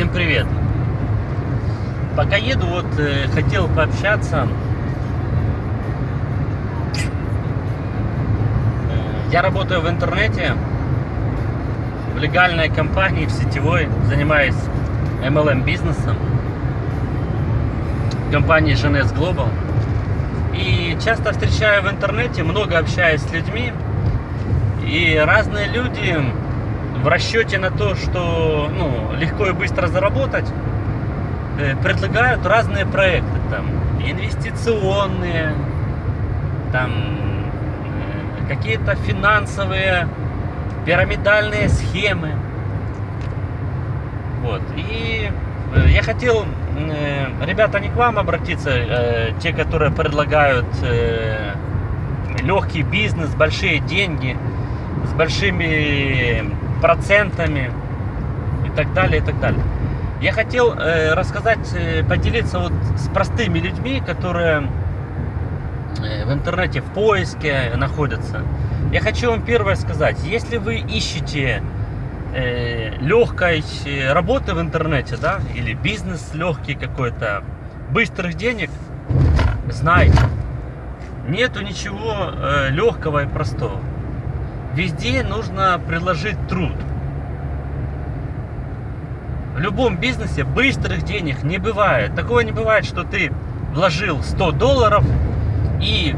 Всем привет! Пока еду, вот э, хотел пообщаться. Э, Я работаю в интернете, в легальной компании, в сетевой, занимаюсь MLM бизнесом, компании GNS Global. И часто встречаю в интернете, много общаюсь с людьми, и разные люди в расчете на то, что ну, легко и быстро заработать, э, предлагают разные проекты, там, инвестиционные, там, э, какие-то финансовые, пирамидальные схемы. Вот. И э, я хотел, ребята, не к вам обратиться, те, которые предлагают легкий бизнес, большие деньги, с большими процентами и так далее, и так далее. Я хотел э, рассказать, э, поделиться вот с простыми людьми, которые э, в интернете в поиске находятся. Я хочу вам первое сказать, если вы ищете э, легкой работы в интернете, да, или бизнес легкий какой-то, быстрых денег, знайте, нету ничего э, легкого и простого. Везде нужно приложить труд. В любом бизнесе быстрых денег не бывает. Такого не бывает, что ты вложил 100 долларов и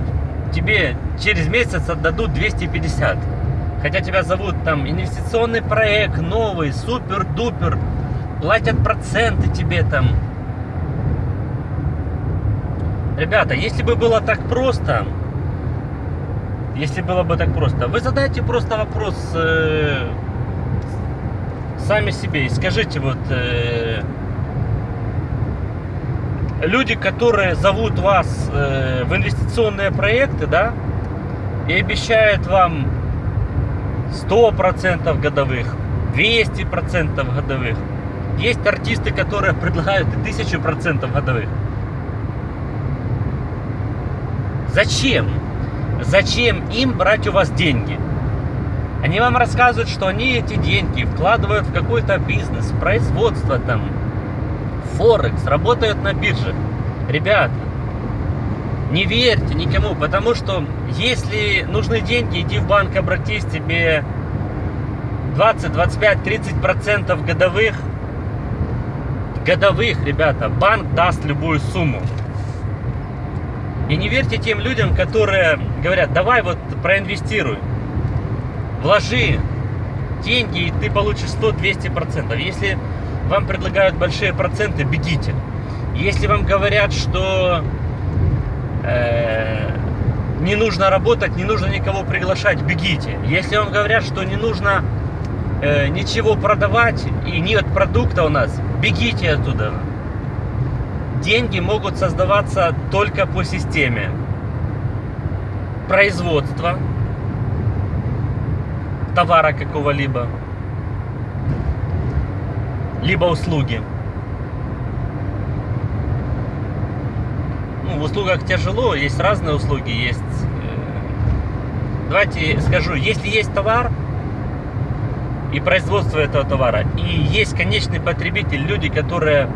тебе через месяц отдадут 250. Хотя тебя зовут там инвестиционный проект, новый, супер-дупер, платят проценты тебе там. Ребята, если бы было так просто, если было бы так просто. Вы задайте просто вопрос э, сами себе и скажите вот э, люди, которые зовут вас э, в инвестиционные проекты, да, и обещают вам 100% годовых, 200% годовых. Есть артисты, которые предлагают и 1000% годовых. Зачем? Зачем им брать у вас деньги? Они вам рассказывают, что они эти деньги вкладывают в какой-то бизнес, производство там, Форекс, работают на бирже. Ребята, не верьте никому, потому что если нужны деньги, иди в банк, обратись, тебе 20, 25, 30 процентов годовых, годовых, ребята, банк даст любую сумму. И не верьте тем людям, которые говорят, давай вот проинвестируй, вложи деньги, и ты получишь 100-200%. Если вам предлагают большие проценты, бегите. Если вам говорят, что э, не нужно работать, не нужно никого приглашать, бегите. Если вам говорят, что не нужно э, ничего продавать и нет продукта у нас, бегите оттуда деньги могут создаваться только по системе производства товара какого-либо, либо услуги. Ну, в услугах тяжело, есть разные услуги, есть... Э, давайте скажу, если есть товар и производство этого товара, и есть конечный потребитель, люди, которые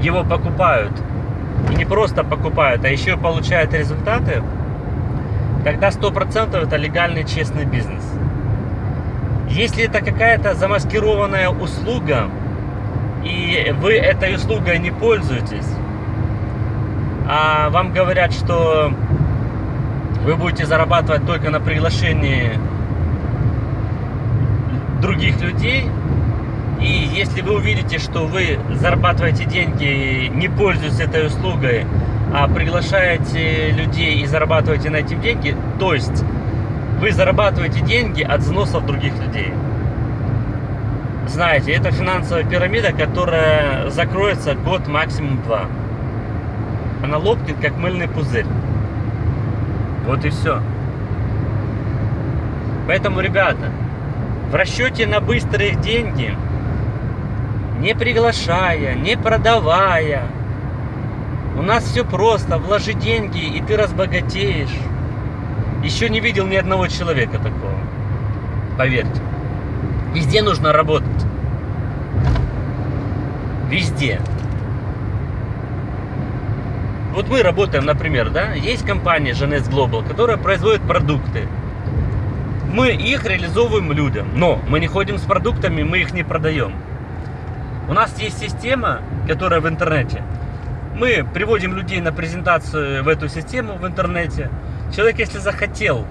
его покупают, и не просто покупают, а еще получают результаты, тогда 100% это легальный честный бизнес. Если это какая-то замаскированная услуга, и вы этой услугой не пользуетесь, а вам говорят, что вы будете зарабатывать только на приглашении других людей, и если вы увидите, что вы зарабатываете деньги, не пользуясь этой услугой, а приглашаете людей и зарабатываете на этим деньги, то есть вы зарабатываете деньги от взносов других людей. Знаете, это финансовая пирамида, которая закроется год, максимум два. Она лопнет, как мыльный пузырь. Вот и все. Поэтому, ребята, в расчете на быстрые деньги – не приглашая, не продавая. У нас все просто, вложи деньги, и ты разбогатеешь. Еще не видел ни одного человека такого. Поверьте. Везде нужно работать. Везде. Вот мы работаем, например, да, есть компания Genes Global, которая производит продукты. Мы их реализовываем людям, но мы не ходим с продуктами, мы их не продаем. У нас есть система, которая в интернете. Мы приводим людей на презентацию в эту систему в интернете. Человек, если захотел,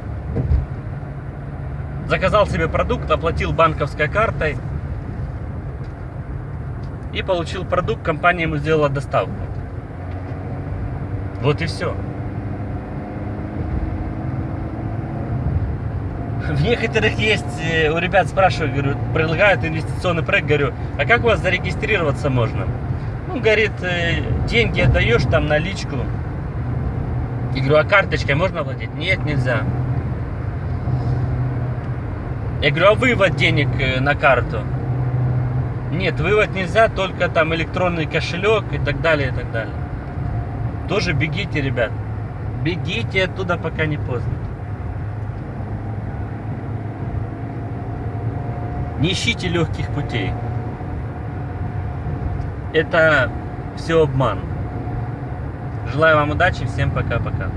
заказал себе продукт, оплатил банковской картой и получил продукт, компания ему сделала доставку. Вот и все. В некоторых есть, э, у ребят спрашивают, говорю, предлагают инвестиционный проект, говорю, а как у вас зарегистрироваться можно? Ну, говорит, э, деньги отдаешь там наличку. Я говорю, а карточкой можно оплатить? Нет, нельзя. Я говорю, а вывод денег э, на карту? Нет, вывод нельзя, только там электронный кошелек и так далее, и так далее. Тоже бегите, ребят. Бегите оттуда, пока не поздно. Не ищите легких путей. Это все обман. Желаю вам удачи, всем пока-пока.